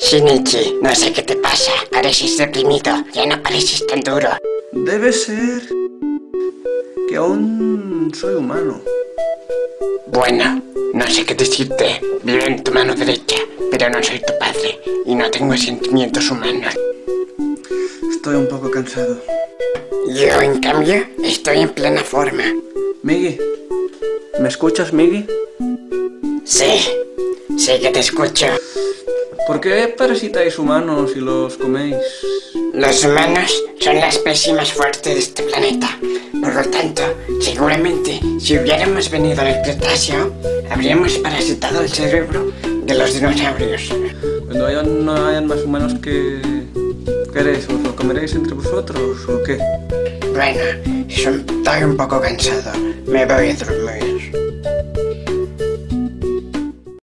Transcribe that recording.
Shinichi, no sé qué te pasa. Pareces deprimido. Ya no pareces tan duro. Debe ser que aún soy humano. Bueno, no sé qué decirte. Vivo en tu mano derecha, pero no soy tu padre. Y no tengo sentimientos humanos. Estoy un poco cansado. Yo, en cambio, estoy en plena forma. Miggy, ¿me escuchas, Miggy? Sí, sí que te escucho. ¿Por qué parasitáis humanos y los coméis? Los humanos son la especie más fuerte de este planeta. Por lo tanto, seguramente, si hubiéramos venido del Cretáceo, habríamos parasitado el cerebro de los dinosaurios. Cuando hayan, no hayan más humanos que... ¿Qué haréis? ¿Os lo comeréis entre vosotros o qué? Bueno, estoy un poco cansado. Me voy a dormir.